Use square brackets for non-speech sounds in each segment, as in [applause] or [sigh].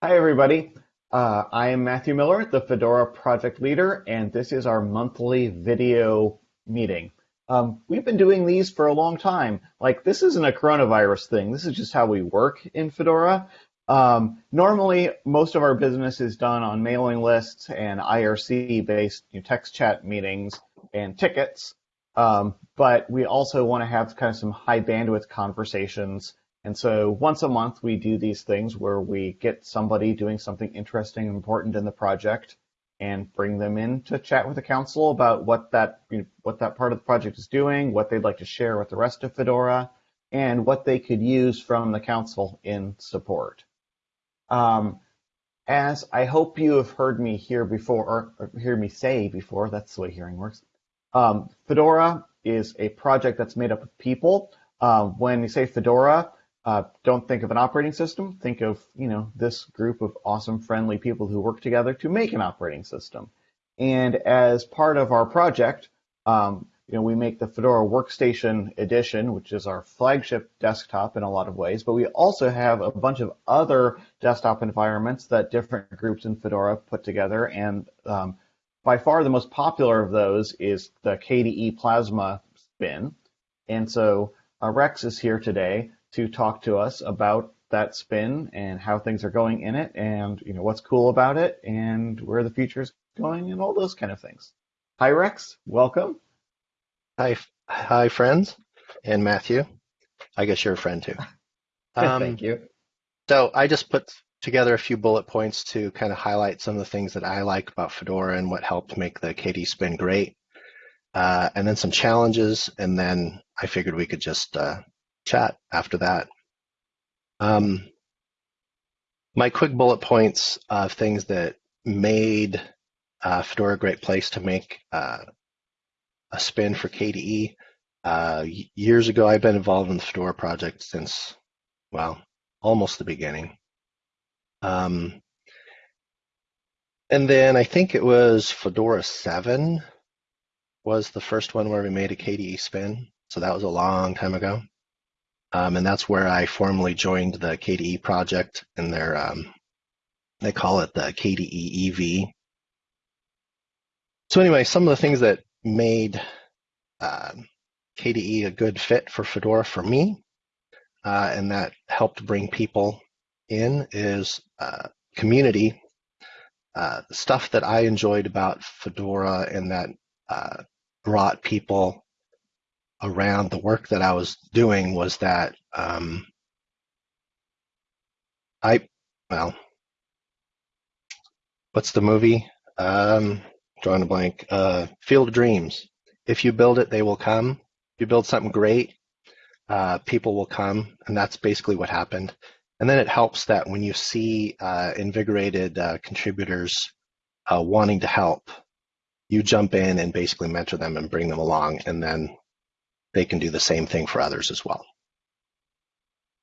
Hi, everybody. Uh, I am Matthew Miller, the Fedora project leader, and this is our monthly video meeting. Um, we've been doing these for a long time. Like, this isn't a coronavirus thing. This is just how we work in Fedora. Um, normally, most of our business is done on mailing lists and IRC-based text chat meetings and tickets. Um, but we also want to have kind of some high bandwidth conversations and so once a month, we do these things where we get somebody doing something interesting and important in the project and bring them in to chat with the council about what that, you know, what that part of the project is doing, what they'd like to share with the rest of Fedora, and what they could use from the council in support. Um, as I hope you have heard me hear before, or hear me say before, that's the way hearing works. Um, Fedora is a project that's made up of people. Uh, when you say Fedora, uh, don't think of an operating system. Think of you know this group of awesome, friendly people who work together to make an operating system. And as part of our project, um, you know, we make the Fedora Workstation Edition, which is our flagship desktop in a lot of ways. But we also have a bunch of other desktop environments that different groups in Fedora put together. And um, by far the most popular of those is the KDE Plasma spin. And so uh, Rex is here today to talk to us about that spin and how things are going in it and you know what's cool about it and where the future is going and all those kind of things. Hi Rex, welcome. Hi, hi friends, and Matthew. I guess you're a friend too. [laughs] Um, Thank you. So I just put together a few bullet points to kind of highlight some of the things that I like about Fedora and what helped make the KDE spin great. Uh, and then some challenges, and then I figured we could just uh, chat after that. Um, my quick bullet points of things that made uh, Fedora a great place to make uh, a spin for KDE. Uh, years ago, I've been involved in the Fedora project since, well, almost the beginning. Um, and then I think it was Fedora 7 was the first one where we made a KDE spin. So that was a long time ago. Um, and that's where I formally joined the KDE project and their, um, they call it the KDE EV. So anyway, some of the things that made uh, KDE a good fit for Fedora for me, uh, and that helped bring people in is uh, community. Uh, stuff that I enjoyed about Fedora and that uh, brought people around the work that I was doing was that um, I, well, what's the movie? Um, drawing a blank. Uh, Field of Dreams. If you build it, they will come. If you build something great, uh, people will come, and that's basically what happened. And then it helps that when you see uh, invigorated uh, contributors uh, wanting to help, you jump in and basically mentor them and bring them along, and then they can do the same thing for others as well.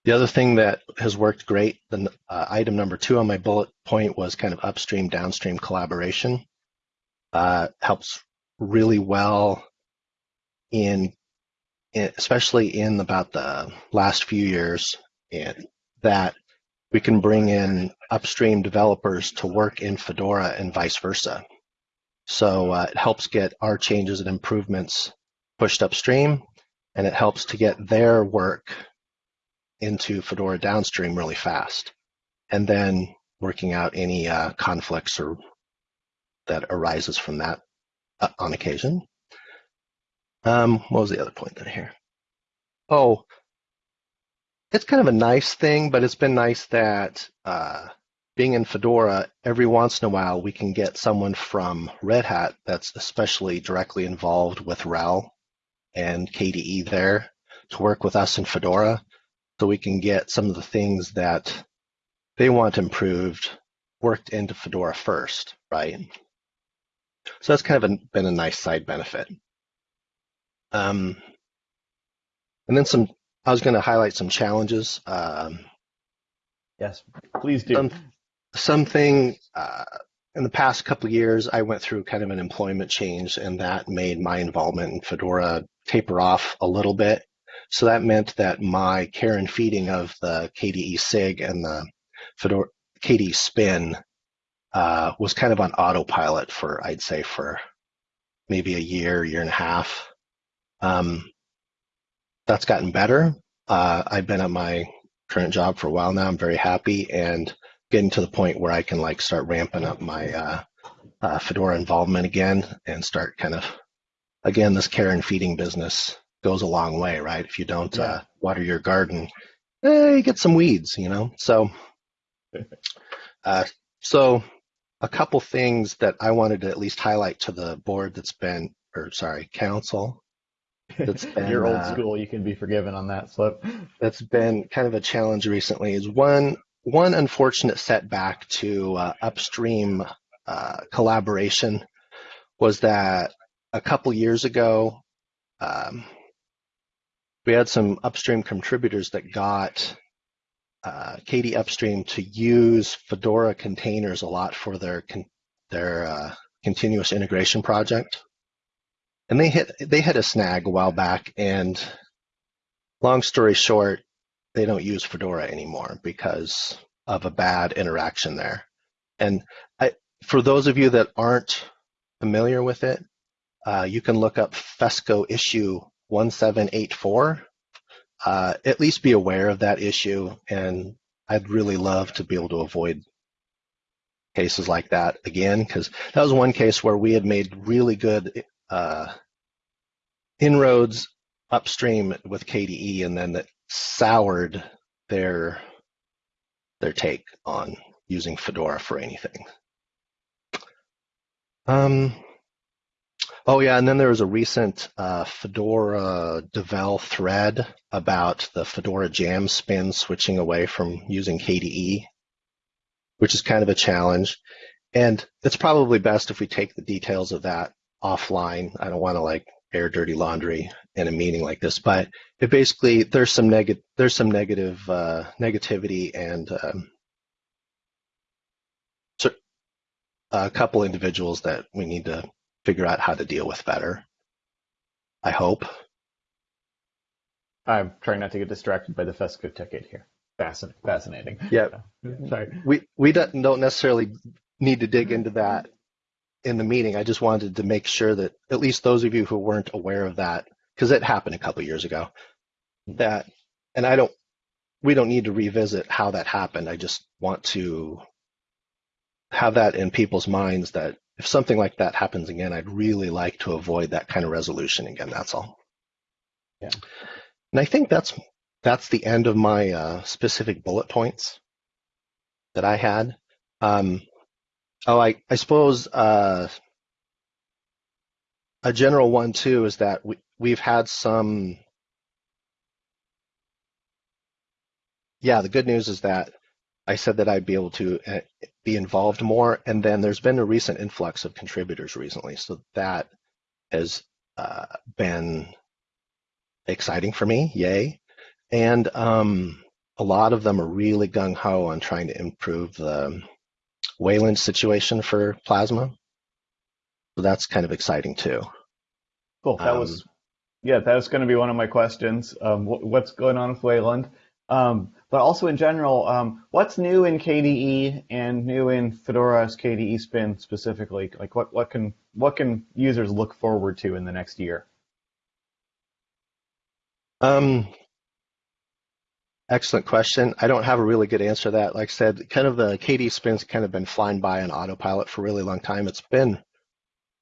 The other thing that has worked great, the uh, item number two on my bullet point was kind of upstream, downstream collaboration. Uh, helps really well in, in, especially in about the last few years, that we can bring in upstream developers to work in Fedora and vice versa. So uh, it helps get our changes and improvements pushed upstream and it helps to get their work into Fedora downstream really fast, and then working out any uh, conflicts or that arises from that uh, on occasion. Um, what was the other point that hear? Oh, it's kind of a nice thing, but it's been nice that uh, being in Fedora, every once in a while we can get someone from Red Hat that's especially directly involved with RHEL and KDE there to work with us in Fedora so we can get some of the things that they want improved worked into Fedora first, right? So that's kind of a, been a nice side benefit. Um, and then some, I was going to highlight some challenges. Um, yes, please do. Some, something uh, in the past couple of years, I went through kind of an employment change, and that made my involvement in Fedora taper off a little bit. So that meant that my care and feeding of the KDE SIG and the Fedora, KDE Spin uh, was kind of on autopilot for, I'd say, for maybe a year, year and a half. Um, that's gotten better. Uh, I've been at my current job for a while now. I'm very happy and getting to the point where I can like start ramping up my uh, uh, Fedora involvement again and start kind of again this care and feeding business goes a long way, right? If you don't yeah. uh, water your garden, eh, you get some weeds, you know. So, uh, so a couple things that I wanted to at least highlight to the board that's been, or sorry, council. That's [laughs] been, You're old uh, school. You can be forgiven on that slip. That's been kind of a challenge recently. Is one one unfortunate setback to uh, upstream uh, collaboration was that a couple years ago, um, we had some upstream contributors that got uh, Upstream to use Fedora containers a lot for their con their uh, continuous integration project, and they hit they had a snag a while back. And long story short, they don't use Fedora anymore because of a bad interaction there. And I, for those of you that aren't familiar with it, uh, you can look up FESCO issue 1784. Uh, at least be aware of that issue, and I'd really love to be able to avoid cases like that again, because that was one case where we had made really good uh, inroads upstream with KDE, and then that soured their their take on using Fedora for anything. Um, oh yeah, and then there was a recent uh, Fedora Devel thread about the Fedora Jam spin switching away from using KDE, which is kind of a challenge. And it's probably best if we take the details of that offline. I don't want to like air dirty laundry in a meeting like this, but it basically there's some negative there's some negative uh, negativity and um, a couple individuals that we need to figure out how to deal with better. I hope. I'm trying not to get distracted by the Fesco ticket here. Fascinating. Fascinating. Yeah. [laughs] Sorry. We we don't necessarily need to dig into that in the meeting. I just wanted to make sure that at least those of you who weren't aware of that, because it happened a couple years ago, that, and I don't, we don't need to revisit how that happened. I just want to have that in people's minds that if something like that happens again, I'd really like to avoid that kind of resolution again. That's all. Yeah. And I think that's that's the end of my uh, specific bullet points that I had. Um, oh, I I suppose uh, a general one too is that we we've had some. Yeah, the good news is that I said that I'd be able to uh, be involved more, and then there's been a recent influx of contributors recently, so that has uh, been exciting for me. Yay! And um, a lot of them are really gung ho on trying to improve the Wayland situation for Plasma. So that's kind of exciting too. Cool. That um, was, yeah, that was going to be one of my questions. Um, what's going on with Wayland? Um, but also in general, um, what's new in KDE and new in Fedora's KDE Spin specifically? Like what, what can what can users look forward to in the next year? Um, excellent question. I don't have a really good answer to that. Like I said, kind of the KDE Spin's kind of been flying by on autopilot for a really long time. It's been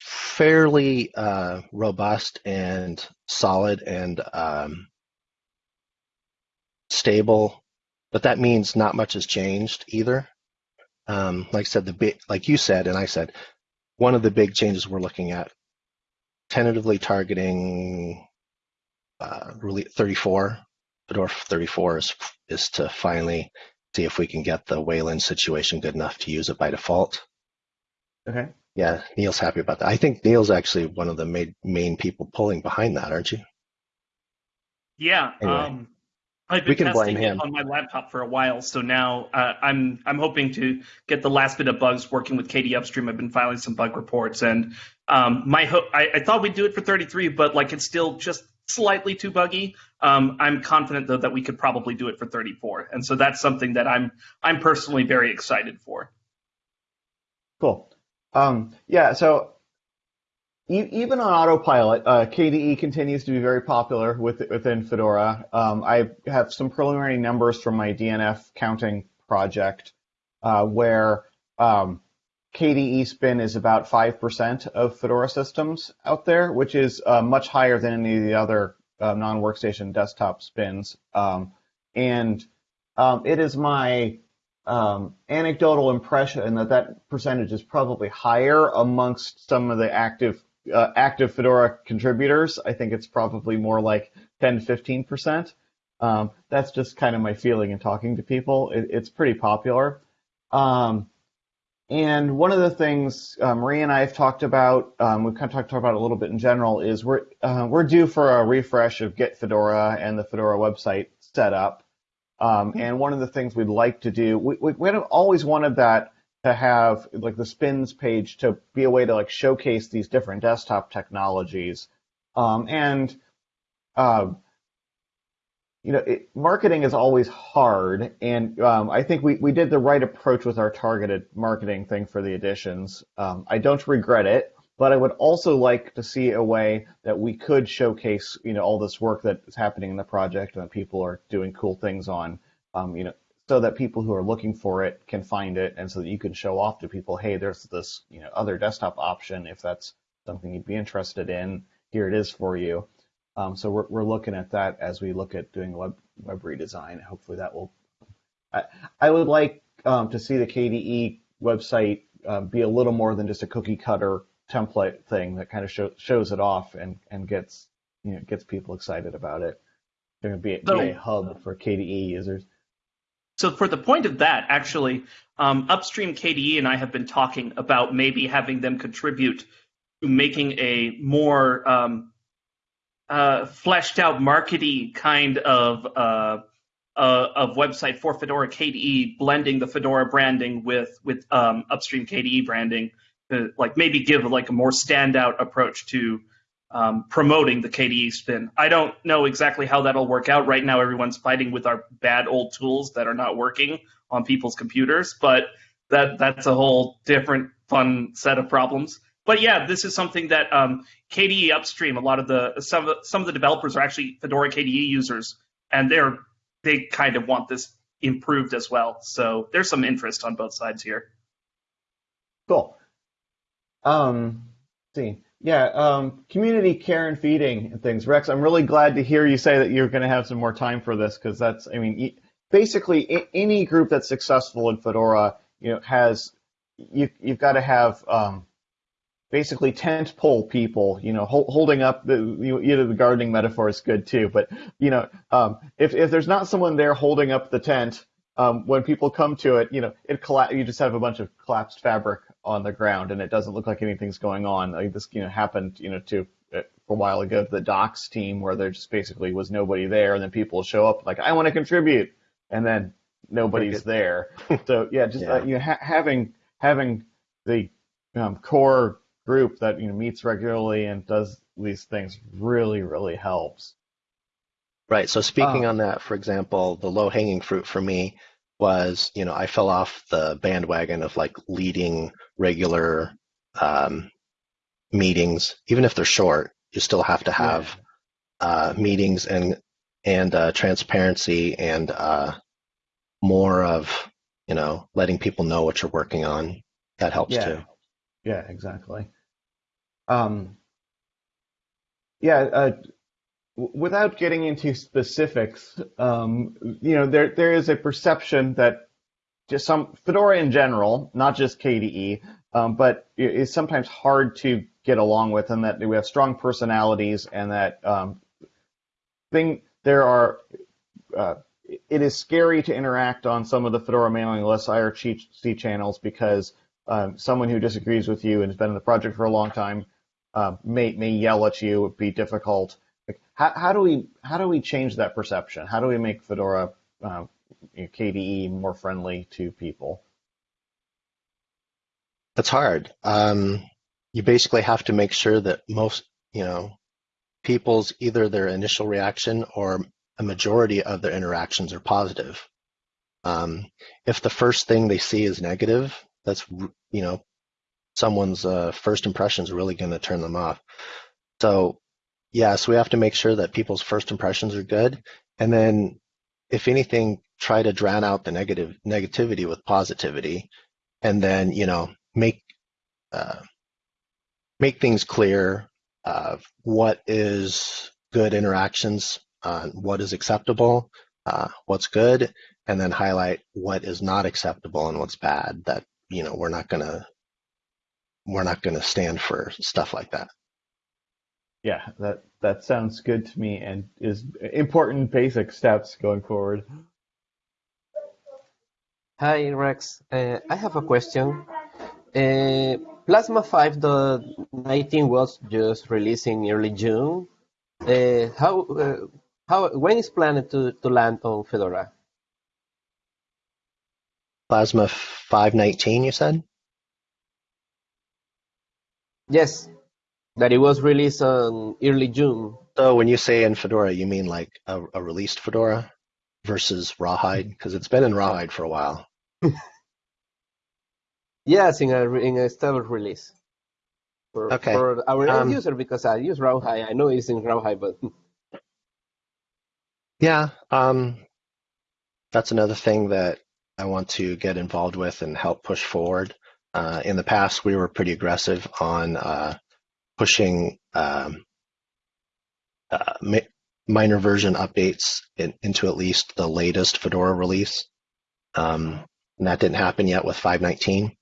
fairly uh, robust and solid and um, stable, but that means not much has changed either. Um, like I said, the big, like you said, and I said, one of the big changes we're looking at, tentatively targeting uh, really 34, Fedora 34 is, is to finally see if we can get the Wayland situation good enough to use it by default. Okay. Yeah, Neil's happy about that. I think Neil's actually one of the main, main people pulling behind that, aren't you? Yeah. Anyway. Um, I've been testing it on my laptop for a while, so now uh, I'm I'm hoping to get the last bit of bugs working with KDE Upstream. I've been filing some bug reports, and um, my ho- I, I, thought we'd do it for 33, but like it's still just slightly too buggy. Um, I'm confident though that we could probably do it for 34, and so that's something that I'm I'm personally very excited for. Cool. Um, yeah. So even on autopilot, uh, KDE continues to be very popular with, within Fedora. Um, I have some preliminary numbers from my DNF counting project uh, where um, KDE spin is about 5% of Fedora systems out there, which is uh, much higher than any of the other uh, non-workstation desktop spins. Um, and um, it is my um, anecdotal impression that that percentage is probably higher amongst some of the active uh, active Fedora contributors. I think it's probably more like 10 to 15 percent. Um, that's just kind of my feeling in talking to people. It, it's pretty popular. Um, and one of the things uh, Marie and I have talked about, um, we've kind of talked about a little bit in general, is we're uh, we're due for a refresh of Get Fedora and the Fedora website setup. Um, and one of the things we'd like to do, we, we, we always wanted that to have like the spins page to be a way to like showcase these different desktop technologies. Um, and uh, you know, it, marketing is always hard, and um, I think we, we did the right approach with our targeted marketing thing for the editions. Um, I don't regret it, but I would also like to see a way that we could showcase, you know, all this work that is happening in the project and that people are doing cool things on, um, you know, so that people who are looking for it can find it, and so that you can show off to people, hey, there's this, you know, other desktop option if that's something you'd be interested in. Here it is for you. Um, so we're, we're looking at that as we look at doing web web redesign. Hopefully that will. I, I would like um, to see the KDE website uh, be a little more than just a cookie cutter template thing that kind of show, shows it off and, and gets you know gets people excited about it. Going to be, be a hub for KDE users. So for the point of that, actually, um, upstream KDE and I have been talking about maybe having them contribute to making a more um, uh, fleshed out markety kind of uh, uh, of website for Fedora KDE, blending the Fedora branding with with um, upstream KDE branding to like maybe give like a more standout approach to um, promoting the KDE spin. I don't know exactly how that'll work out. Right now, everyone's fighting with our bad old tools that are not working on people's computers, but that that's a whole different fun set of problems but yeah, this is something that um, KDE upstream. A lot of the some of the, some of the developers are actually Fedora KDE users, and they're they kind of want this improved as well. So there's some interest on both sides here. Cool. Um, see, yeah, um, community care and feeding and things. Rex, I'm really glad to hear you say that you're going to have some more time for this because that's, I mean, basically any group that's successful in Fedora, you know, has you you've got to have um, basically tent pole people, you know, hold, holding up the, you know, the gardening metaphor is good too, but you know, um, if, if there's not someone there holding up the tent, um, when people come to it, you know, it colla- you just have a bunch of collapsed fabric on the ground and it doesn't look like anything's going on. Like this, you know, happened, you know, to uh, a while ago to the docs team where there just basically was nobody there and then people show up like, I want to contribute. And then nobody's there. [laughs] so yeah, just, uh, yeah. Uh, you know, ha- having, having the um, core group that you know meets regularly and does these things really really helps. Right. So speaking um, on that, for example, the low hanging fruit for me was you know I fell off the bandwagon of like leading regular um, meetings, even if they're short. You still have to have yeah. uh, meetings and and uh, transparency and uh, more of you know letting people know what you're working on. That helps yeah. too. Yeah, exactly. Um, yeah, uh, without getting into specifics, um, you know, there there is a perception that just some Fedora in general, not just KDE, um, but is sometimes hard to get along with, and that we have strong personalities, and that um, thing there are. Uh, it is scary to interact on some of the Fedora mailing lists, IRC channels, because um, someone who disagrees with you and has been in the project for a long time uh, may may yell at you, It'd be difficult. Like, how, how do we how do we change that perception? How do we make Fedora uh, KDE more friendly to people? That's hard. Um, you basically have to make sure that most, you know, people's either their initial reaction or a majority of their interactions are positive. Um, if the first thing they see is negative, that's you know someone's uh, first impression is really going to turn them off. So yes, we have to make sure that people's first impressions are good, and then if anything, try to drown out the negative negativity with positivity, and then you know make uh, make things clear. What is good interactions? Uh, what is acceptable? Uh, what's good? And then highlight what is not acceptable and what's bad. That you know we're not gonna we're not gonna stand for stuff like that. Yeah, that that sounds good to me and is important basic steps going forward. Hi Rex, uh, I have a question. Uh, Plasma 5.19 was just released in early June. Uh, how uh, how when is planned to, to land on Fedora? Plasma 519, you said? Yes, that it was released on early June. So when you say in Fedora, you mean like a, a released Fedora versus Rawhide? Because it's been in Rawhide for a while. [laughs] yes, in a in a stable release. For, okay. for our um, end user, because I use Rawhide, I know it's in Rawhide, but [laughs] yeah, um, that's another thing that I want to get involved with and help push forward. Uh, in the past, we were pretty aggressive on uh, pushing um, uh, minor version updates in, into at least the latest Fedora release. Um, and that didn't happen yet with 519.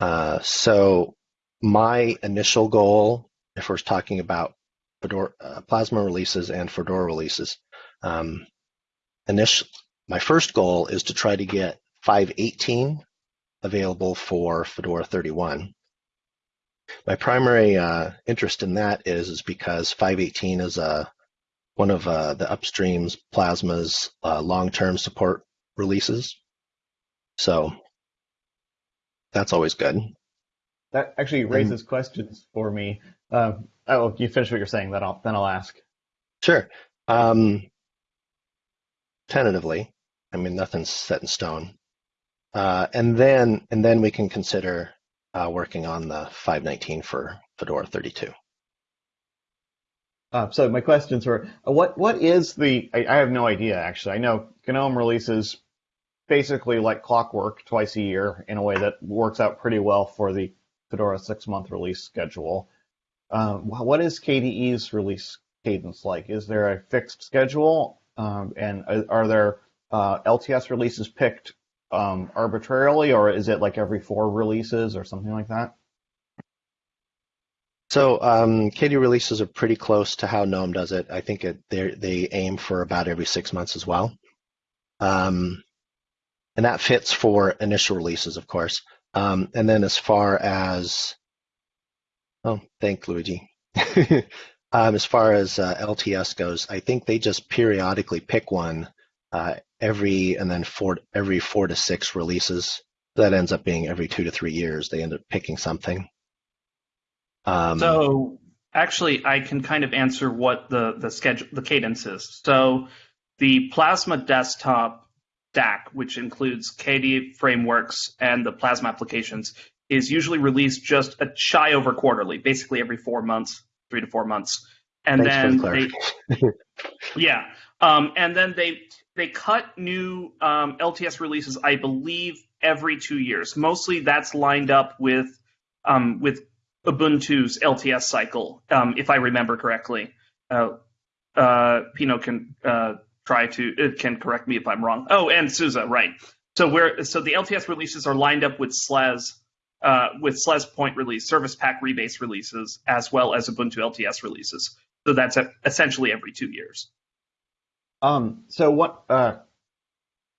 Uh, so my initial goal, if we're talking about Fedora, uh, Plasma releases and Fedora releases, um, initial, my first goal is to try to get 518 available for Fedora 31. My primary uh, interest in that is is because 518 is a uh, one of uh, the upstream's Plasma's uh, long-term support releases. So that's always good. That actually raises and, questions for me. Uh, oh, you finish what you're saying, then I'll then I'll ask. Sure. Um, tentatively, I mean nothing's set in stone, uh, and then and then we can consider uh, working on the 519 for Fedora 32. Uh, so my questions were, uh, what what is the? I, I, have no idea actually. I know GNOME releases basically like clockwork twice a year in a way that works out pretty well for the Fedora six month release schedule. Um, what is KDE's release cadence like? Is there a fixed schedule, um, and are there uh, LTS releases picked um, arbitrarily, or is it like every four releases or something like that? So um, KDE releases are pretty close to how GNOME does it. I think it, they aim for about every six months as well. Um, and that fits for initial releases, of course. Um, and then as far as, oh, thank Luigi. [laughs] um, as far as uh, LTS goes, I think they just periodically pick one uh, every, and then four, every four to six releases. That ends up being every two to three years. They end up picking something. Um, so actually, I can kind of answer what the the schedule, the cadence is. So the Plasma Desktop stack, which includes KDE frameworks and the Plasma applications, is usually released just a shy over quarterly, basically every four months, three to four months. And Thanks then the they, [laughs] yeah, um, and then they they cut new um, LTS releases, I believe, every two years. Mostly that's lined up with um, with Ubuntu's LTS cycle, um, if I remember correctly. Uh, uh, Pino can uh, try to it can correct me if I'm wrong. Oh, and SUSE, right? So where so the LTS releases are lined up with SLES uh, with SLES point release, Service Pack rebase releases, as well as Ubuntu LTS releases. So that's essentially every two years. Um, so what? Uh,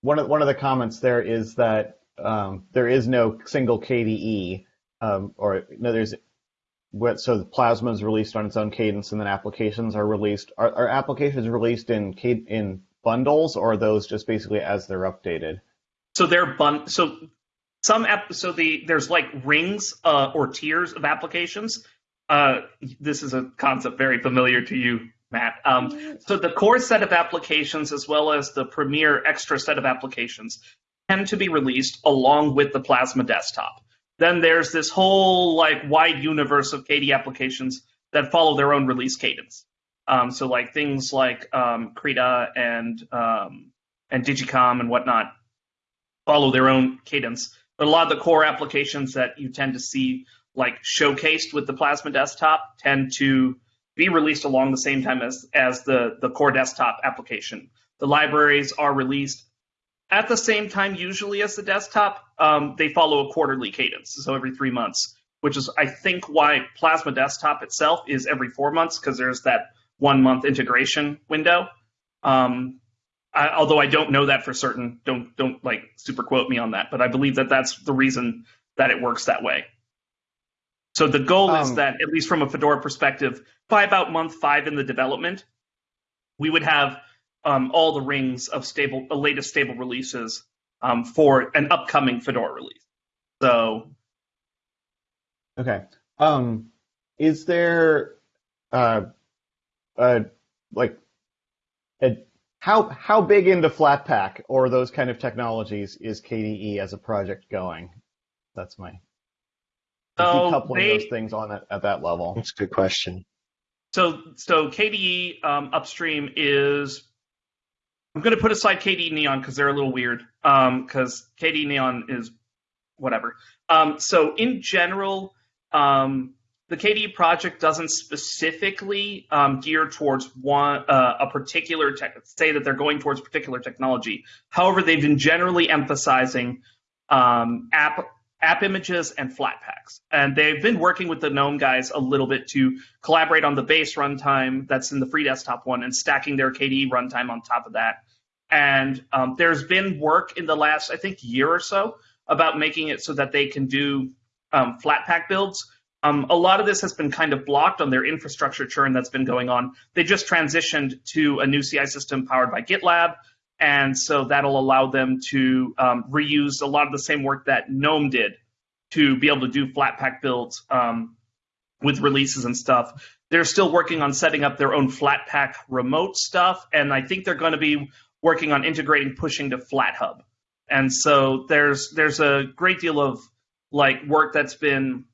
one of one of the comments there is that um, there is no single KDE, um, or no, there's what so the plasma is released on its own cadence and then applications are released are, are applications released in in bundles or those just basically as they're updated so they're bun so some app so the there's like rings uh, or tiers of applications uh, this is a concept very familiar to you, Matt. Um, so the core set of applications, as well as the Premier extra set of applications, tend to be released along with the Plasma desktop. Then there's this whole like wide universe of KDE applications that follow their own release cadence. Um, so like things like um, Krita and um, and digiKam and whatnot follow their own cadence. But a lot of the core applications that you tend to see like showcased with the Plasma desktop tend to be released along the same time as as the the core desktop application. The libraries are released at the same time usually as the desktop. Um, they follow a quarterly cadence, so every three months, which is I think why Plasma Desktop itself is every four months because there's that one month integration window. Um, I, although I don't know that for certain, don't don't like super quote me on that, but I believe that that's the reason that it works that way. So the goal um, is that, at least from a Fedora perspective, by about month five in the development, we would have um, all the rings of stable, the latest stable releases um, for an upcoming Fedora release. So, okay, um, is there uh, uh, like a, how how big into Flatpak or those kind of technologies is KDE as a project going? That's my decoupling they, those things on that, at that level. That's a good question. So so KDE um, upstream is I'm going to put aside KDE Neon because they're a little weird. Because um, KDE Neon is whatever. Um, so in general, um, the KDE project doesn't specifically um, gear towards one uh, a particular tech. Say that they're going towards particular technology. However, they've been generally emphasizing um, app app images and Flatpaks, and they've been working with the GNOME guys a little bit to collaborate on the base runtime that's in the free desktop one and stacking their KDE runtime on top of that. And um, there's been work in the last, I think, year or so about making it so that they can do um, Flatpak builds um, a lot of this has been kind of blocked on their infrastructure churn that's been going on. They just transitioned to a new CI system powered by GitLab, and so that'll allow them to um, reuse a lot of the same work that GNOME did to be able to do Flatpak builds um, with releases and stuff. They're still working on setting up their own Flatpak remote stuff, and I think they're going to be working on integrating pushing to FlatHub. And so there's there's a great deal of like work that's been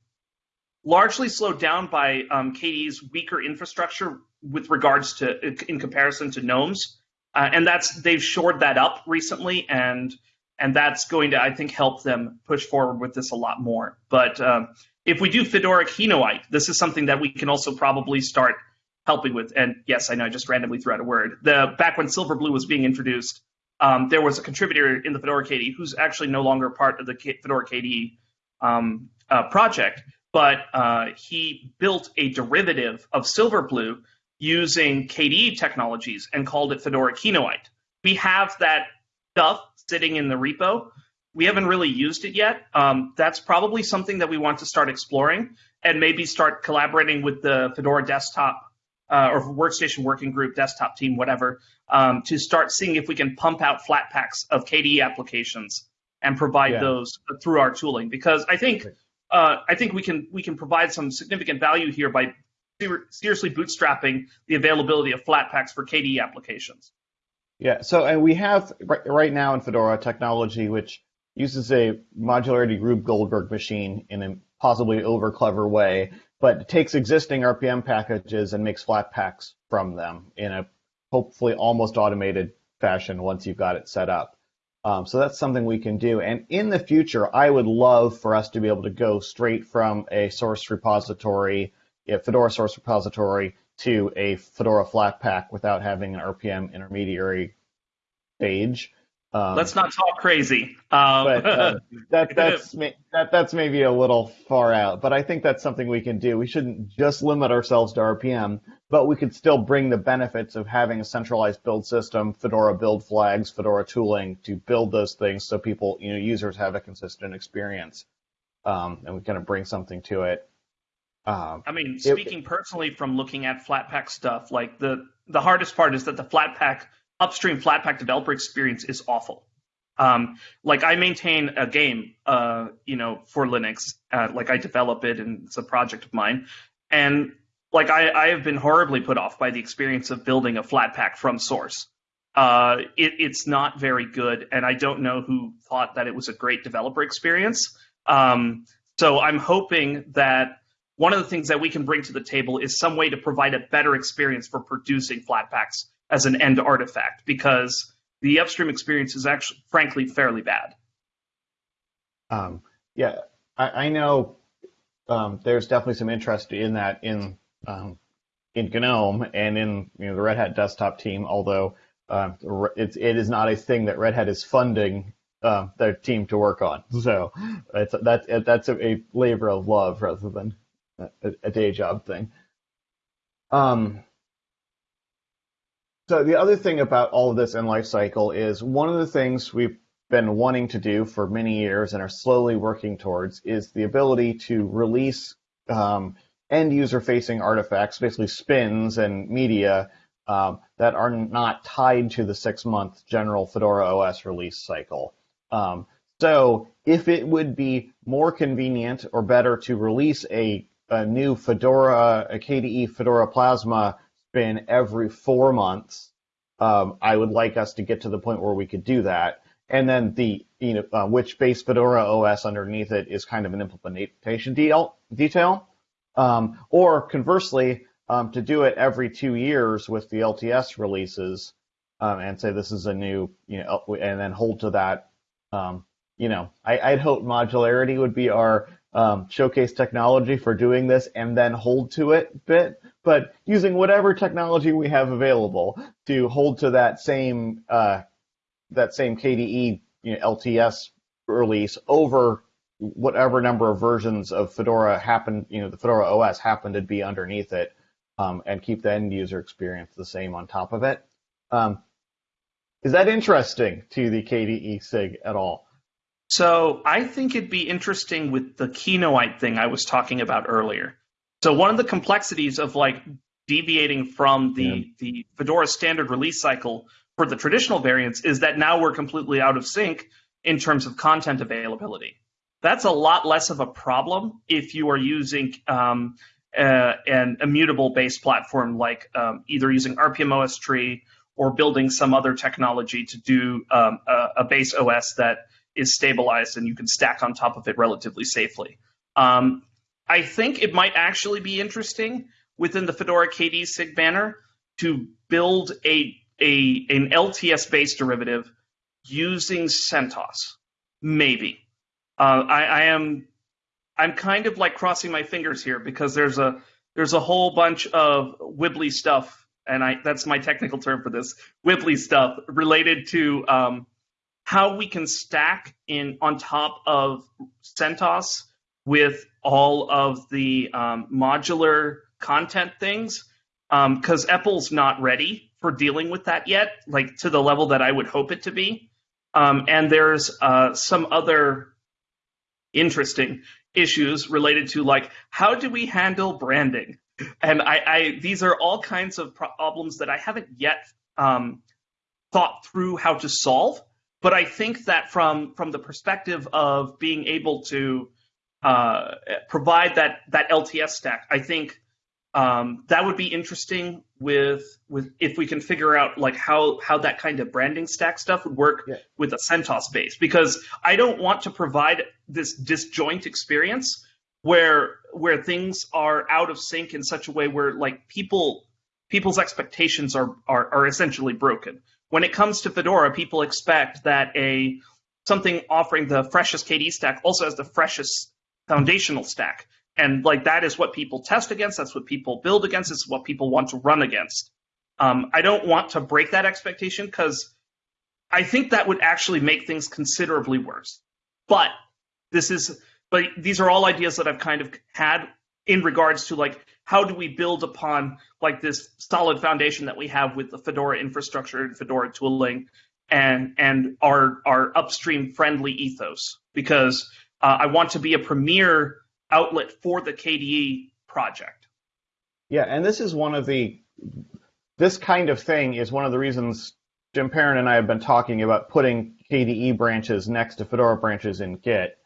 largely slowed down by um, KDE's weaker infrastructure with regards to in comparison to GNOME's, uh, and that's they've shored that up recently, and and that's going to I think help them push forward with this a lot more. But um, if we do Fedora Kinoite, this is something that we can also probably start helping with. And yes, I know I just randomly threw out a word. The back when Silverblue was being introduced, um, there was a contributor in the Fedora KDE who's actually no longer part of the K- Fedora KDE um, uh, project but uh, he built a derivative of Silverblue using KDE technologies and called it Fedora Kinoite. We have that stuff sitting in the repo. We haven't really used it yet. Um, that's probably something that we want to start exploring and maybe start collaborating with the Fedora desktop uh, or workstation working group, desktop team, whatever, um, to start seeing if we can pump out flat packs of KDE applications and provide yeah. those through our tooling. Because I think uh, I think we can we can provide some significant value here by seriously bootstrapping the availability of Flatpaks for KDE applications. Yeah, so and we have right, now in Fedora technology which uses a modularity Rube Goldberg machine in a possibly over clever way, but takes existing RPM packages and makes Flatpaks from them in a hopefully almost automated fashion once you've got it set up. Um, so that's something we can do. And in the future, I would love for us to be able to go straight from a source repository, a Fedora source repository, to a Fedora Flatpak without having an RPM intermediary page. Um, Let's not talk crazy. Um, but uh, [laughs] that, that's that, that's maybe a little far out. But I think that's something we can do. We shouldn't just limit ourselves to RPM but we could still bring the benefits of having a centralized build system, Fedora build flags, Fedora tooling to build those things so people, you know, users have a consistent experience. Um, and we kind of bring something to it. Um, I mean, speaking it, personally from looking at Flatpak stuff, like the the hardest part is that the Flatpak upstream Flatpak developer experience is awful. Um, like I maintain a game, uh, you know, for Linux, uh, like I develop it and it's a project of mine And like I, I have been horribly put off by the experience of building a Flatpak from source. Uh, it, it's not very good, and I don't know who thought that it was a great developer experience. Um, so I'm hoping that one of the things that we can bring to the table is some way to provide a better experience for producing Flatpaks as an end artifact, because the upstream experience is actually, frankly, fairly bad. Um, yeah, I, I know um, there's definitely some interest in that in um, in GNOME and in you know the Red Hat desktop team, although uh, it's it is not a thing that Red Hat is funding uh, their team to work on. So it's that's that's a, a labor of love rather than a, a day job thing. Um, so the other thing about all of this in lifecycle is one of the things we've been wanting to do for many years and are slowly working towards is the ability to release um, end user facing artifacts, basically spins and media um, that are not tied to the six month general Fedora OS release cycle. Um, so if it would be more convenient or better to release a, a new Fedora, a KDE Fedora Plasma spin every four months, um, I would like us to get to the point where we could do that. And then the, you know, uh, which base Fedora OS underneath it is kind of an implementation deal, detail. Um, or conversely, um, to do it every two years with the LTS releases um, and say this is a new, you know, and then hold to that. Um, you know, I, would hope modularity would be our um, showcase technology for doing this and then hold to it bit, but using whatever technology we have available to hold to that same uh, that same KDE you know, LTS release over whatever number of versions of Fedora happen, you know, the Fedora OS happen to be underneath it um, and keep the end user experience the same on top of it. Um, is that interesting to the KDE SIG at all? So I think it'd be interesting with the Kinoite thing I was talking about earlier. So one of the complexities of like deviating from the yeah. the Fedora standard release cycle for the traditional variants is that now we're completely out of sync in terms of content availability. That's a lot less of a problem if you are using um, uh, an immutable based platform like um, either using rpm-ostree tree or building some other technology to do um, a, a, base OS that is stabilized and you can stack on top of it relatively safely. Um, I think it might actually be interesting within the Fedora KDE SIG banner to build a, a an LTS based derivative using CentOS. Maybe. Uh, I, I am I'm kind of like crossing my fingers here because there's a there's a whole bunch of wibbly stuff, and I that's my technical term for this wibbly stuff related to um, how we can stack in on top of CentOS with all of the um, modular content things because um, EPEL's not ready for dealing with that yet, like to the level that I would hope it to be. Um, and there's uh, some other interesting issues related to like how do we handle branding and I, I these are all kinds of problems that i haven't yet um, thought through how to solve but i think that from from the perspective of being able to uh, provide that that lts stack i think um, that would be interesting with with if we can figure out like how how that kind of branding stack stuff would work yeah. with a CentOS base because I don't want to provide this disjoint experience where where things are out of sync in such a way where like people people's expectations are are, are essentially broken. When it comes to Fedora, people expect that a something offering the freshest KDE stack also has the freshest foundational stack. And like that is what people test against that's what people build against it's what people want to run against. Um, i don't want to break that expectation because i think that would actually make things considerably worse. But this is but these are all ideas that i've kind of had in regards to like how do we build upon like this solid foundation that we have with the fedora infrastructure and fedora tooling and and our our upstream friendly ethos because uh, i want to be a premier outlet for the KDE project. Yeah, and this is one of the this kind of thing is one of the reasons Jim Perrin and I have been talking about putting KDE branches next to Fedora branches in Git,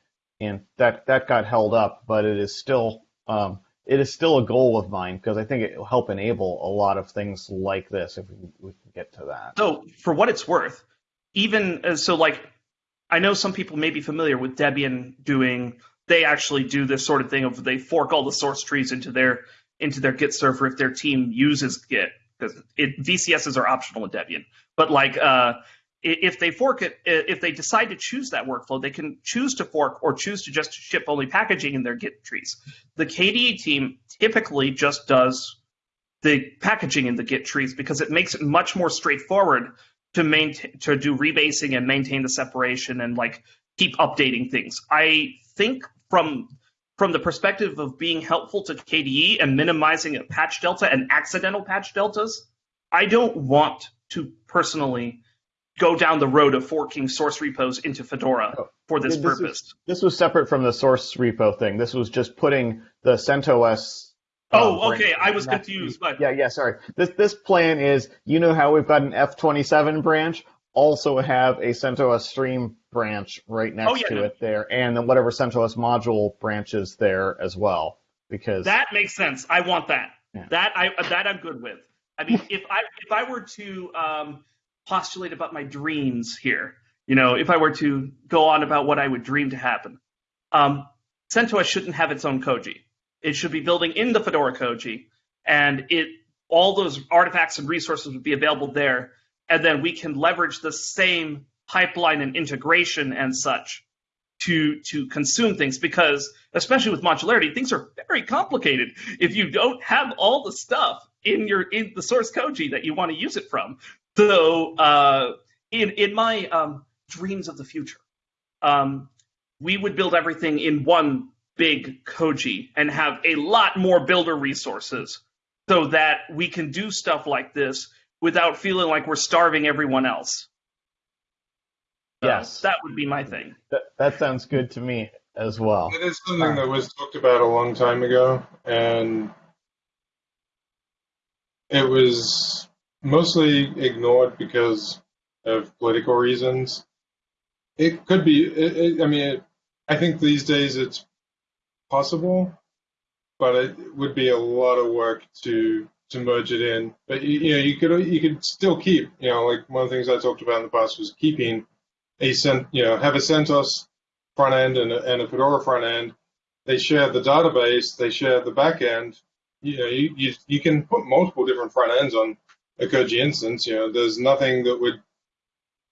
and that that got held up, but it is still um, it is still a goal of mine because I think it will help enable a lot of things like this if we, can get to that. So, for what it's worth, even uh, so, like I know some people may be familiar with Debian doing. They actually do this sort of thing of they fork all the source trees into their into their Git server if their team uses Git because VCSs are optional in Debian. But like uh, if they fork it, if they decide to choose that workflow, they can choose to fork or choose to just ship only packaging in their Git trees. The KDE team typically just does the packaging in the Git trees because it makes it much more straightforward to maintain to do rebasing and maintain the separation and like keep updating things. I think from from the perspective of being helpful to KDE and minimizing a patch delta and accidental patch deltas, I don't want to personally go down the road of forking source repos into Fedora oh, for this, this purpose. Was, this was separate from the source repo thing. This was just putting the CentOS Oh, um, okay. I was confused. But... Yeah, yeah. Sorry. This this plan is you know how we've got an F27 branch, also have a CentOS stream branch right next oh, yeah, to no. it there, and then whatever CentOS module branches there as well. Because that makes sense. I want that. Yeah. That I that I'm good with. I mean, if I if I were to um, postulate about my dreams here, you know, if I were to go on about what I would dream to happen, um, CentOS shouldn't have its own Koji. It should be building in the Fedora Koji, and it all those artifacts and resources would be available there, and then we can leverage the same pipeline and integration and such to to consume things because especially with modularity things are very complicated if you don't have all the stuff in your in the source koji that you want to use it from so uh, in in my um, dreams of the future um, we would build everything in one big koji and have a lot more builder resources so that we can do stuff like this without feeling like we're starving everyone else. So yes. That would be my thing. That, that sounds good to me as well. It is something that was talked about a long time ago, and it was mostly ignored because of political reasons. It could be. It, it, I mean, it, I think these days it's possible, but it would be a lot of work to to merge it in. But you, you know, you could you could still keep, you know, like one of the things I talked about in the past was keeping a cent, you know, have a CentOS front end and a, and a Fedora front end. They share the database, they share the back end. You know, you, you you can put multiple different front ends on a Koji instance. You know, there's nothing that would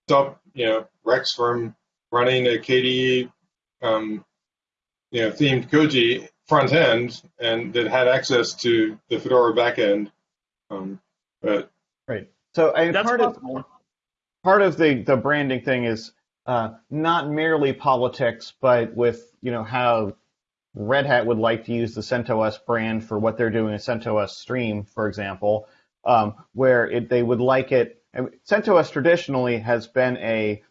stop you know Rex from running a KDE um, you know, themed Koji front end and that had access to the Fedora backend. Um, but right. So I, part possible. of part of the the branding thing is uh, not merely politics, but with you know how Red Hat would like to use the CentOS brand for what they're doing in CentOS Stream, for example, um, where it, they would like it. Mean, CentOS traditionally has been a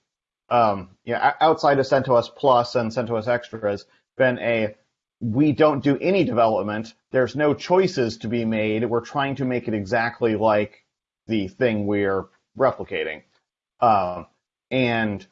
um, you know, outside of CentOS Plus and CentOS Extras, been a we don't do any development. There's no choices to be made. We're trying to make it exactly like the thing we're replicating. Um, and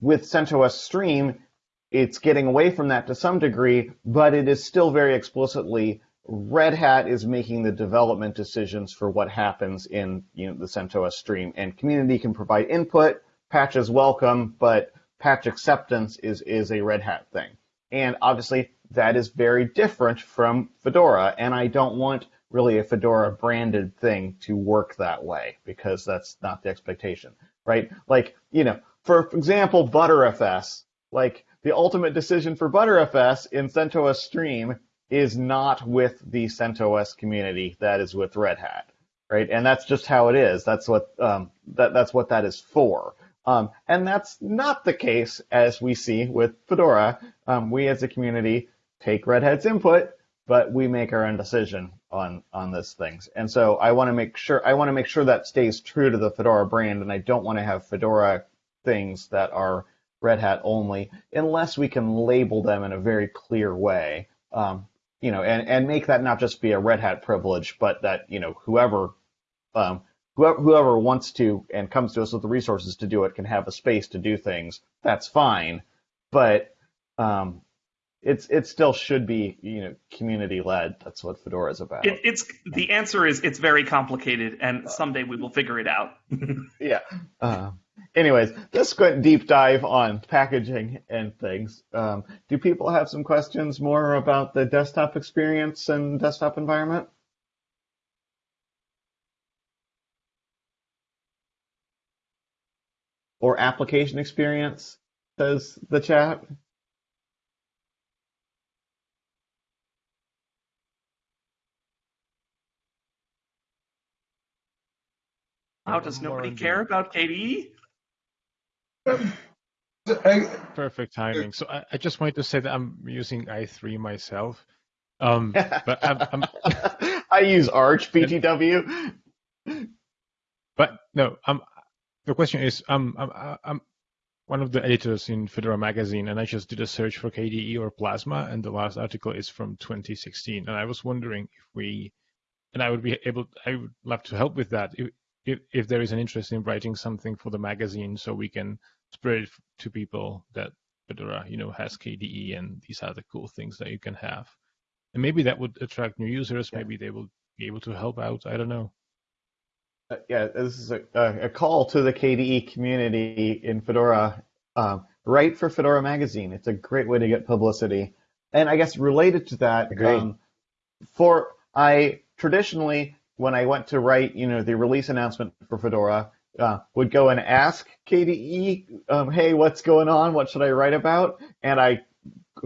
with CentOS Stream, it's getting away from that to some degree, but it is still very explicitly Red Hat is making the development decisions for what happens in you know, the CentOS Stream, and community can provide input. Patches welcome, but patch acceptance is is a Red Hat thing. And obviously, that is very different from Fedora, and I don't want really a Fedora branded thing to work that way because that's not the expectation, right? Like, you know, for example, Btrfs, like the ultimate decision for Btrfs in CentOS Stream is not with the CentOS community, that is with Red Hat, right? And that's just how it is. That's what um, that that's what that is for. Um, and that's not the case as we see with Fedora. Um, we as a community take Red Hat's input, but we make our own decision on on these things. And so I want to make sure I want to make sure that stays true to the Fedora brand, and I don't want to have Fedora things that are Red Hat only, unless we can label them in a very clear way. Um, you know, and, and make that not just be a Red Hat privilege, but that, you know, whoever um, whoever, whoever wants to and comes to us with the resources to do it can have a space to do things. That's fine, but um, it's it still should be you know community led. That's what Fedora is about. It, it's the answer is it's very complicated, and someday we will figure it out. [laughs] yeah. Uh, anyways, this went deep dive on packaging and things. Um, do people have some questions more about the desktop experience and desktop environment? Or application experience, says the chat. How does nobody care about KDE? Perfect timing. So I, I, just wanted to say that I'm using i3 myself. Um, [laughs] but I'm, I'm [laughs] i use Arch BTW. But no, I'm, the question is, I'm, I'm, I'm one of the editors in Fedora magazine, and I just did a search for KDE or Plasma, and the last article is from 2016. And I was wondering if we, and I would be able, I would love to help with that. If, if, if there is an interest in writing something for the magazine so we can spread it to people that Fedora, you know, has KDE and these are the cool things that you can have. And maybe that would attract new users. Yeah. Maybe they will be able to help out. I don't know. Uh, yeah, this is a, a, call to the KDE community in Fedora. Um, write for Fedora Magazine. It's a great way to get publicity. And I guess related to that, um, for I traditionally when I went to write, you know, the release announcement for Fedora, uh, would go and ask KDE, um, hey, what's going on? What should I write about? And I,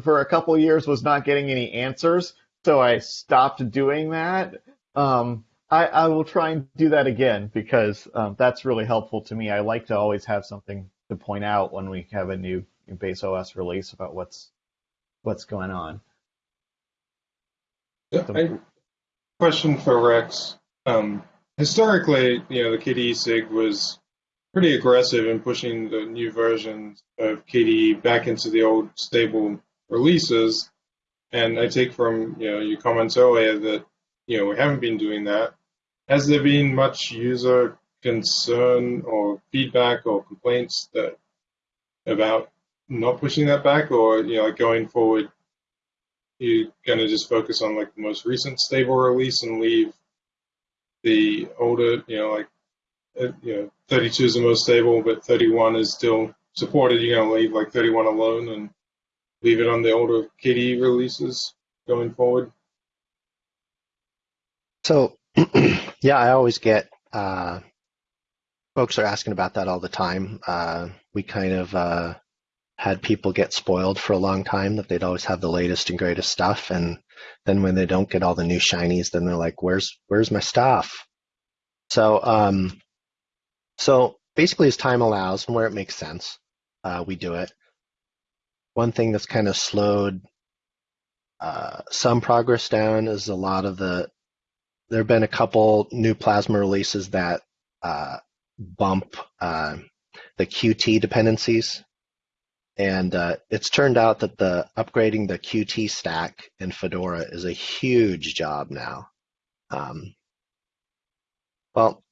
for a couple years, was not getting any answers, so I stopped doing that. Um, I, I, will try and do that again because um, that's really helpful to me. I like to always have something to point out when we have a new base OS release about what's what's going on. Yeah, I, question for Rex. Um, historically, you know, the KDE SIG was pretty aggressive in pushing the new versions of KDE back into the old stable releases. And I take from you know your comments earlier that you know we haven't been doing that. Has there been much user concern or feedback or complaints that about not pushing that back, or you know, like going forward, you're gonna just focus on like the most recent stable release and leave the older, you know, like uh, you know, 32 is the most stable, but 31 is still supported. You're gonna leave like 31 alone and leave it on the older KDE releases going forward. So, [clears throat] yeah, I always get uh, folks are asking about that all the time. Uh, we kind of uh, had people get spoiled for a long time that they'd always have the latest and greatest stuff, and then when they don't get all the new shinies, then they're like, "Where's where's my stuff?" So um, so basically, as time allows and where it makes sense, uh, we do it. One thing that's kind of slowed uh, some progress down is a lot of the. There have been a couple new Plasma releases that uh, bump uh, the Qt dependencies and uh, it's turned out that the upgrading the Qt stack in Fedora is a huge job now. Um, well,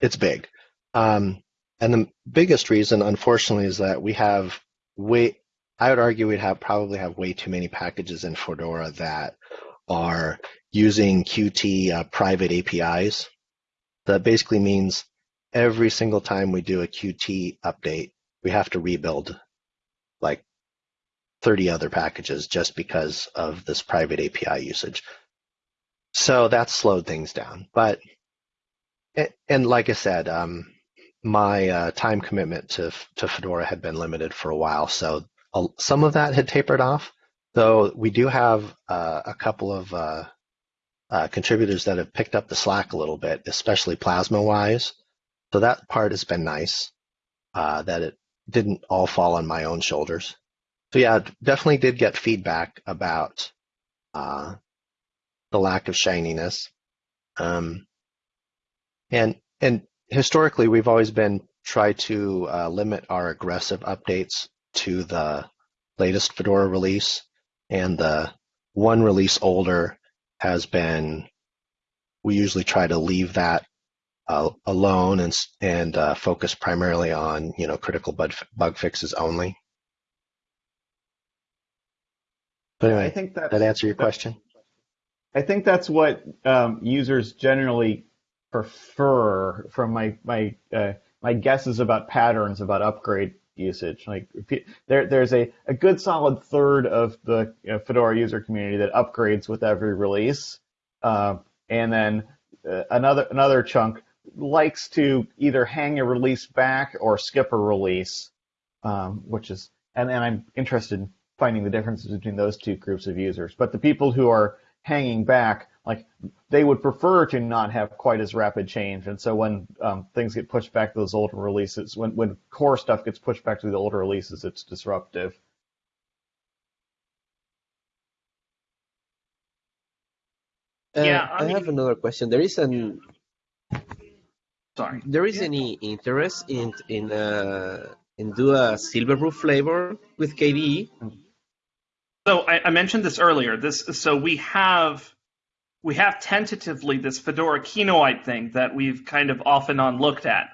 it's big. Um, and the biggest reason, unfortunately, is that we have way, I would argue we'd have probably have way too many packages in Fedora that are using Qt uh, private APIs. That basically means every single time we do a Qt update, we have to rebuild like 30 other packages just because of this private API usage. So that slowed things down. But, and like I said, um, my uh, time commitment to, to Fedora had been limited for a while. So some of that had tapered off, though we do have uh, a couple of uh, uh, contributors that have picked up the slack a little bit, especially plasma wise. So that part has been nice uh, that it didn't all fall on my own shoulders. So yeah, definitely did get feedback about uh, the lack of shininess. Um, and and historically, we've always been try to uh, limit our aggressive updates to the latest Fedora release, and the one release older has been. We usually try to leave that uh, alone and and uh, focus primarily on you know critical bug bug fixes only. But I anyway, think that that answer your question? I think that's what um, users generally prefer from my my uh, my guesses about patterns about upgrade usage. Like there there's a, a good solid third of the you know, Fedora user community that upgrades with every release, uh, and then uh, another another chunk likes to either hang a release back or skip a release, um, which is and, and I'm interested in finding the differences between those two groups of users. But the people who are hanging back, like they would prefer to not have quite as rapid change. And so when um, things get pushed back to those older releases, when, when core stuff gets pushed back to the older releases, it's disruptive. Uh, Yeah, I I have another question. There is an Sorry. there is Yeah. any interest in in uh in do a Silverblue flavor with KDE? So I, I mentioned this earlier. This so we have we have tentatively this Fedora Kinoite thing that we've kind of off and on looked at.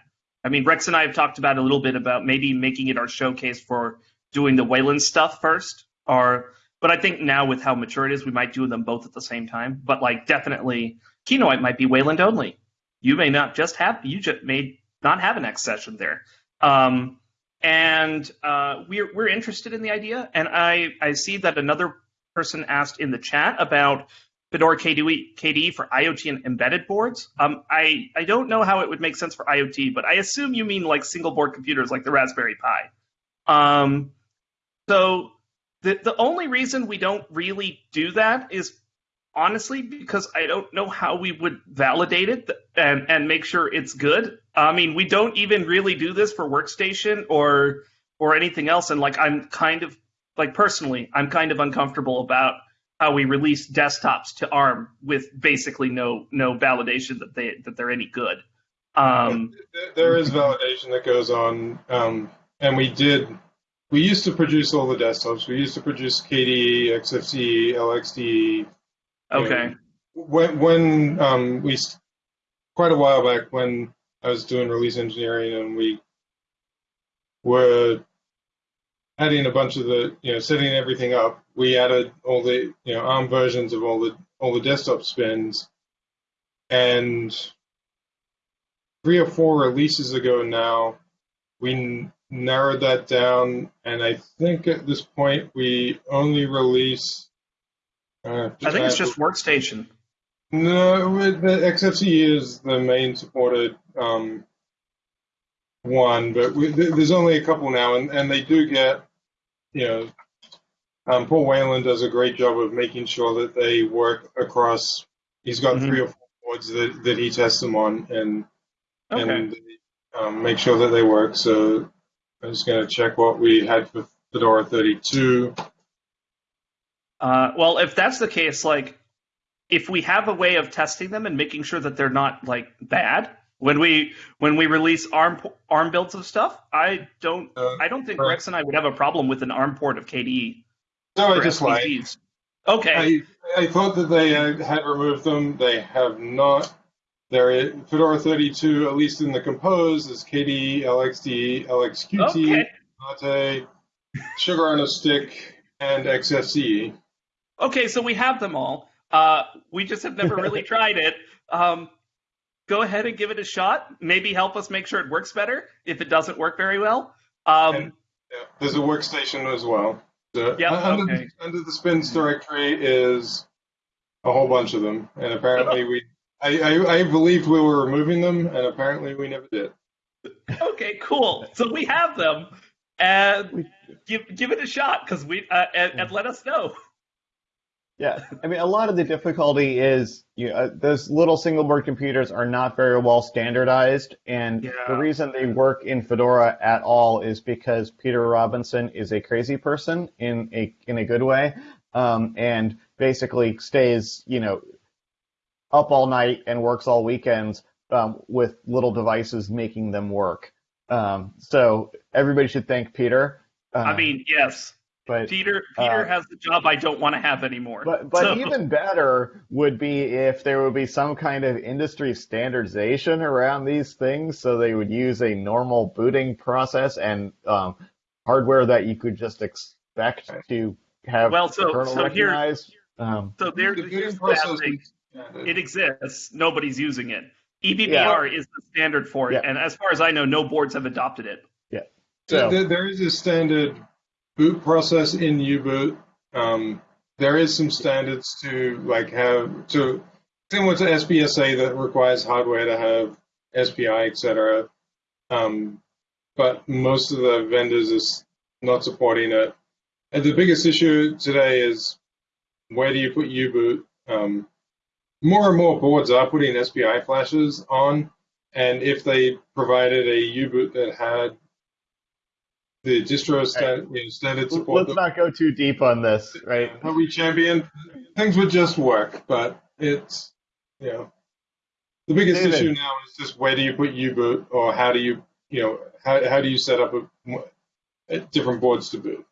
I mean, Rex and I have talked about a little bit about maybe making it our showcase for doing the Wayland stuff first, or but I think now with how mature it is, we might do them both at the same time. But like definitely, Kinoite might be Wayland only. You may not just have you just may not have an X session there. Um, and uh, we're we're interested in the idea. And I I see that another person asked in the chat about Fedora KDE, KDE for IoT and embedded boards. Um, I I don't know how it would make sense for IoT, but I assume you mean like single board computers like the Raspberry Pi. Um, so the the only reason we don't really do that is honestly because I don't know how we would validate it and and make sure it's good. I mean, we don't even really do this for workstation or or anything else and like I'm kind of like personally, I'm kind of uncomfortable about how we release desktops to ARM with basically no no validation that they that they're any good. Um, There- is validation that goes on, um, and we did. We used to produce all the desktops. We used to produce KDE, XFCE, LXDE. Okay. When when um, we quite a while back when I was doing release engineering and we were adding a bunch of the you know setting everything up, we added all the you know ARM versions of all the all the desktop spins, and three or four releases ago now, we narrowed that down, and I think at this point we only release. Uh, I think it's just workstation. no, it- the XFCE is the main supported um, one, but we, th- there's only a couple now, and, and they do get, you know, um, Paul Whalen does a great job of making sure that they work across. He's got Mhm. three or four boards that, that he tests them on, and Okay. and um, make sure that they work. So I'm just going to check what we had for Fedora 32. Uh, well, if that's the case, like, if we have a way of testing them and making sure that they're not like bad when we when we release ARM ARM builds of stuff, I don't Uh, I don't think right. Rex and I would have a problem with an ARM port of KDE. No, I just lied. Okay. I, I thought that they uh, had removed them. They have not. There is Fedora 32, at least in the compose, is KDE, LXD, LXQT, Okay. Mate, Sugar on a Stick, and XFCE. Okay, so we have them all. Uh, we just have never really [laughs] tried it. Um, go ahead and give it a shot. Maybe help us make sure it works better if it doesn't work very well. Um, And- Yeah, there's a workstation as well. So, Yep, uh, under, okay. the, under the spins directory is a whole bunch of them, and apparently we. I, I, I believed we were removing them, and apparently we never did. okay, cool. So we have them, and give give it a shot because we uh, and, and let us know. Yeah, I mean, a lot of the difficulty is you know, uh, those little single board computers are not very well standardized, and Yeah. the reason they work in Fedora at all is because Peter Robinson is a crazy person in a in a good way, um, and basically stays you know up all night and works all weekends um, with little devices making them work. Um, so everybody should thank Peter. Uh, I mean, yes, but Peter Peter uh, has the job I don't want to have anymore. but but So- even better would be if there would be some kind of industry standardization around these things, so they would use a normal booting process and um, hardware that you could just expect to have Well, so- kernel so here- Um, So there, The here's bidding the thing. yeah, It exists. Nobody's using it. EBBR is the standard for it, Yeah. and as far as I know, no boards have adopted it. Yeah. So There, there is a standard boot process in U-boot. Um, there is some standards to like have to similar to SBSA that requires hardware to have SPI, etc. Um, but most of the vendors is not supporting it. And the biggest issue today is where do you put U-boot? Um, more and more boards are putting SPI flashes on, and if they provided a U-boot that had the distro stand, you know, standard support let's not go too deep on this, right? that we champion, things would just work. But it's, you know, the biggest David. issue now is just where do you put U-boot, or how do you, you know, how, how do you set up a, a different boards to boot?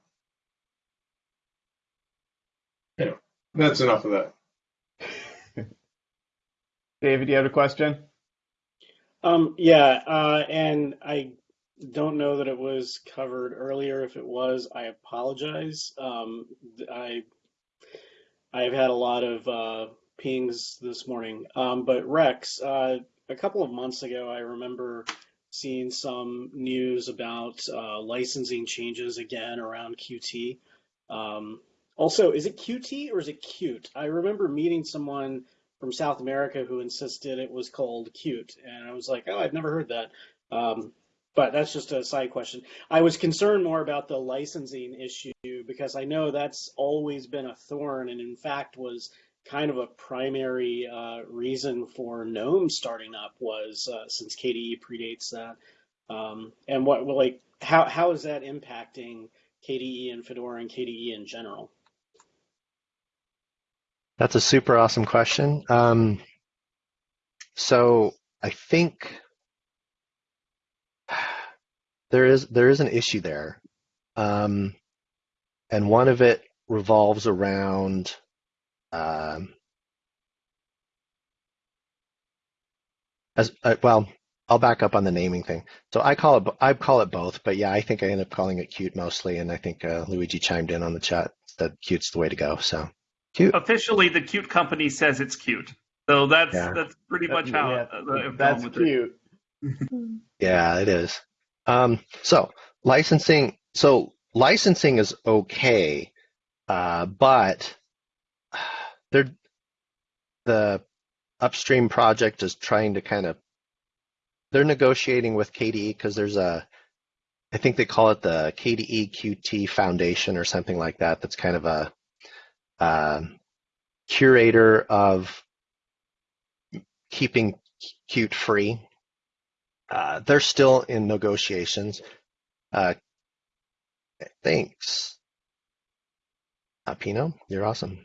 You know, that's enough of that. [laughs] David, you have a question? Um, yeah, uh, and I don't know that it was covered earlier. If it was, I apologize. Um, I I've had a lot of uh, pings this morning. Um, but Rex, uh, a couple of months ago, I remember seeing some news about uh, licensing changes again around Qt. Um, also, is it Qt or is it cute? I remember meeting someone from South America who insisted it was called cute, and I was like, oh, I've never heard that. Um, but that's just a side question. I was concerned more about the licensing issue because I know that's always been a thorn, and in fact was kind of a primary uh, reason for GNOME starting up was uh, since KDE predates that. Um, and what well, like how how is that impacting KDE and Fedora and KDE in general? That's a super awesome question. Um, so I think there is there is an issue there, um, and one of it revolves around um, as uh, well. I'll back up on the naming thing. So I call it I call it both, but yeah, I think I end up calling it cute mostly, and I think uh, Luigi chimed in on the chat that cute's the way to go. So cute. Officially, the cute company says it's cute. So that's Yeah. that's pretty much how Yeah, uh, that's with it. cute. Yeah, it is. Um, so licensing, so licensing is okay, uh, but they're the upstream project is trying to kind of they're negotiating with KDE because there's a I think they call it the KDE QT Foundation or something like that. That's kind of a um curator of keeping Qt free. Uh, they're still in negotiations. Uh, thanks. Uh, Pino, you're awesome.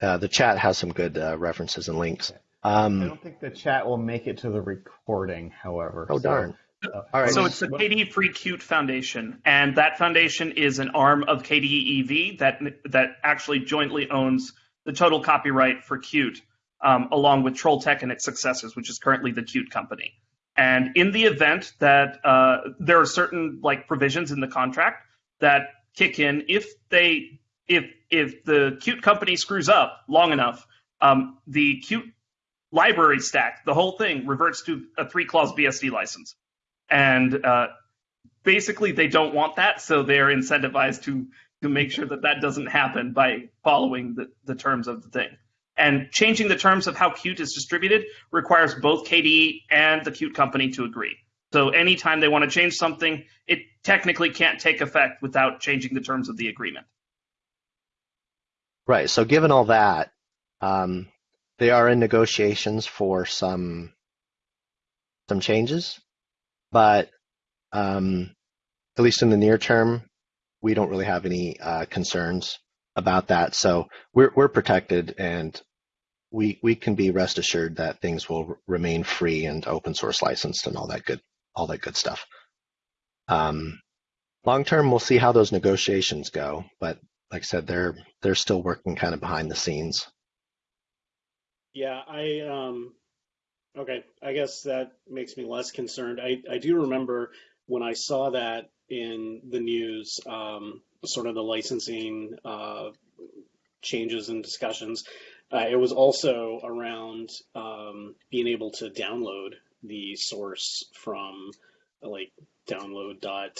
Uh, the chat has some good uh, references and links. I Um, don't think the chat will make it to the recording, however. oh so, darn! uh, All right. So it's the KDE Free Qt Foundation, and that foundation is an arm of KDE e.V. that that actually jointly owns the total copyright for Qt, um, along with Trolltech and its successors, which is currently the Qt company. And in the event that uh, there are certain like provisions in the contract that kick in if they if if the Qt company screws up long enough, um, the Qt library stack, the whole thing reverts to a three clause BSD license and uh, basically they don't want that, so they're incentivized to to make sure that that doesn't happen by following the, the terms of the thing. And changing the terms of how Qt is distributed requires both KDE and the Qt company to agree. So anytime they want to change something, it technically can't take effect without changing the terms of the agreement. Right. So given all that, um, they are in negotiations for some some changes, but um, at least in the near term, we don't really have any uh, concerns about that. So we're we're protected, and we we can be rest assured that things will remain free and open source licensed and all that good all that good stuff. Um, long term, we'll see how those negotiations go, but like I said, they're they're still working kind of behind the scenes. Yeah, I um okay, I guess that makes me less concerned. I I do remember when I saw that in the news, um, sort of the licensing uh, changes and discussions. Uh, it was also around um, being able to download the source from like download dot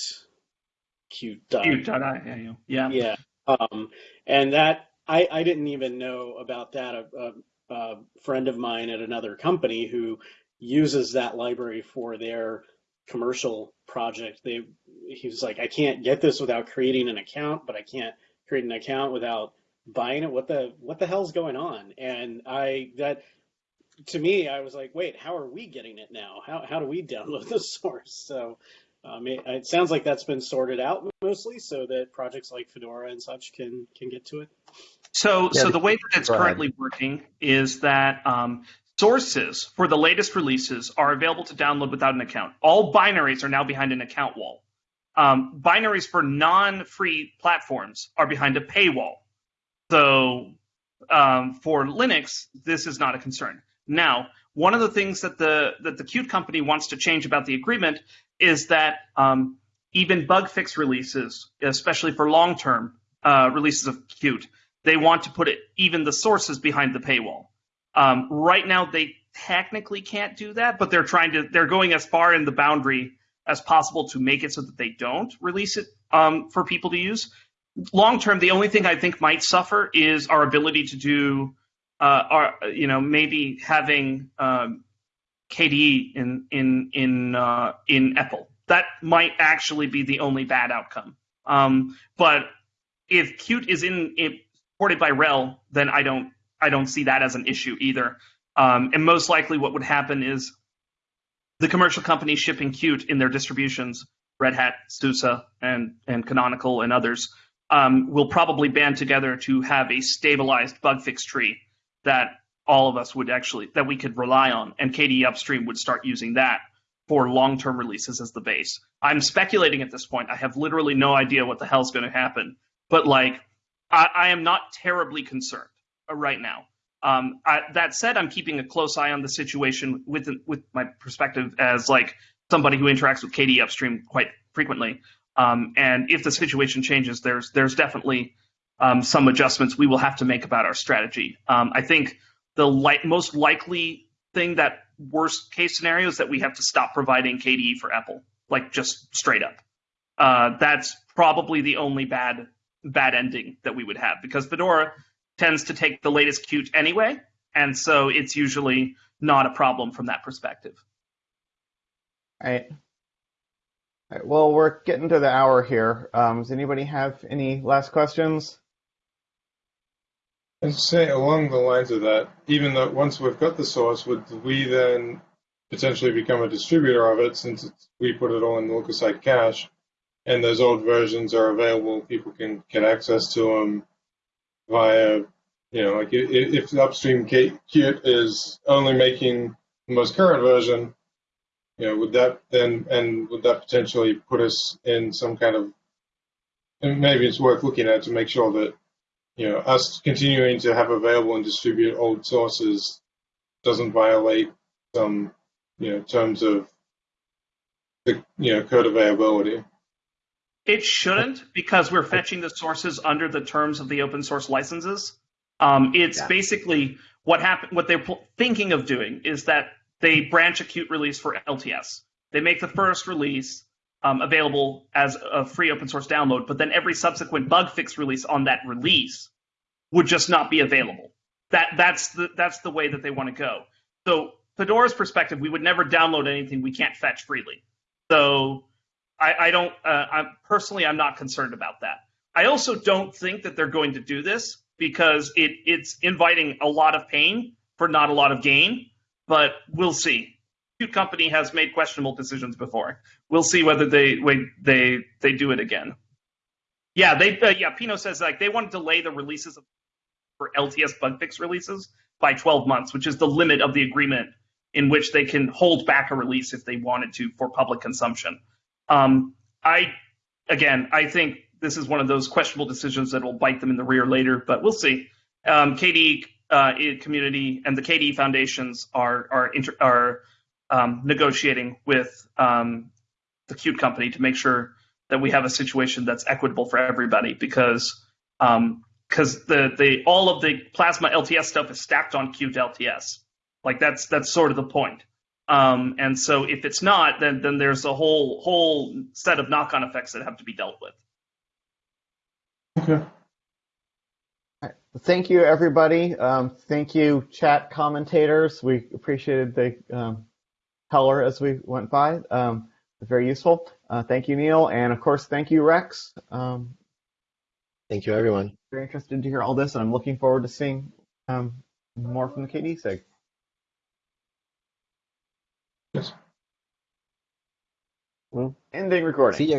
dot Qt.io. Yeah. yeah um, and that I, I didn't even know about that a, a, a friend of mine at another company who uses that library for their commercial project they he was like i can't get this without creating an account but i can't create an account without buying it what the what the hell's going on and i that to me i was like wait how are we getting it now how, how do we download [laughs] the source so um, it, it sounds like that's been sorted out mostly so that projects like fedora and such can can get to it So, Yeah, so the- the way that it's go ahead. currently working is that um, sources for the latest releases are available to download without an account. All binaries are now behind an account wall. Um, binaries for non-free platforms are behind a paywall. So, um, for Linux, this is not a concern. Now, one of the things that the that the Qt company wants to change about the agreement is that um, even bug fix releases, especially for long-term uh, releases of Qt, they want to put it even the sources behind the paywall. Um, right now, they technically can't do that, but they're trying to. They're going as far in the boundary as possible to make it so that they don't release it um, for people to use. Long term, the only thing I think might suffer is our ability to do, uh, our you know maybe having um, KDE in in in uh, in EPEL. That might actually be the only bad outcome. Um, but if Qt is in, supported by RHEL, then I don't I don't see that as an issue either. Um, and most likely, what would happen is the commercial companies shipping Qt in their distributions, Red Hat, SUSE, and and Canonical and others, um, will probably band together to have a stabilized bug fix tree that all of us would actually that we could rely on, and KDE Upstream would start using that for long-term releases as the base. I'm speculating at this point. I have literally no idea what the hell's going to happen, but like I, I am not terribly concerned uh, right now. Um, I, that said, I'm keeping a close eye on the situation with with my perspective as like somebody who interacts with KDE Upstream quite frequently. Um, and if the situation changes, there's there's definitely um, some adjustments we will have to make about our strategy. Um, I think the li- most likely thing that worst case scenario is that we have to stop providing KDE for EPEL, like just straight up. Uh, that's probably the only bad bad ending that we would have because Fedora tends to take the latest Qt anyway, and so it's usually not a problem from that perspective. All right. All right, Well, we're getting to the hour here. Um, does anybody have any last questions? And say along the lines of that, even though once we've got the source, would we then potentially become a distributor of it since we put it all in the lookaside cache and those old versions are available, people can get access to them via, you know, like if the upstream K- Qt is only making the most current version, you know, would that then, and would that potentially put us in some kind of, and maybe it's worth looking at to make sure that you know, us continuing to have available and distribute old sources doesn't violate some, you know, terms of the, you know, code availability. It shouldn't because we're fetching the sources under the terms of the open source licenses. Um, it's Yeah. basically what happened. What they're pl- thinking of doing is that they branch a Qt release for LTS. They make the first release um, available as a free open source download, but then every subsequent bug fix release on that release would just not be available. That that's the that's the way that they want to go. So Fedora's perspective, we would never download anything we can't fetch freely. So I, I don't. Uh, I'm personally, I'm not concerned about that. I also don't think that they're going to do this because it it's inviting a lot of pain for not a lot of gain. But we'll see. Qt company has made questionable decisions before. We'll see whether they they they do it again. Yeah, they uh, yeah. Pino says like they want to delay the releases of, for LTS bug fix releases by 12 months, which is the limit of the agreement in which they can hold back a release if they wanted to for public consumption. Um, I again, I think this is one of those questionable decisions that will bite them in the rear later, but we'll see. Um, KDE uh, community and the KDE foundations are are inter- are um, negotiating with um, the Qt company to make sure that we have a situation that's equitable for everybody because um, because the the all of the plasma LTS stuff is stacked on Qt LTS. Like that's that's sort of the point. Um, and so if it's not, then then there's a whole whole set of knock-on effects that have to be dealt with. Okay. Thank you, everybody. Um, thank you, chat commentators. We appreciated the um, color as we went by. Um, very useful. Uh, thank you, Neil, and of course, thank you, Rex. Um, Thank you, everyone. very interested to hear all this, and I'm looking forward to seeing um, more from the KDE SIG. Yes. Well, Ending recording. see ya.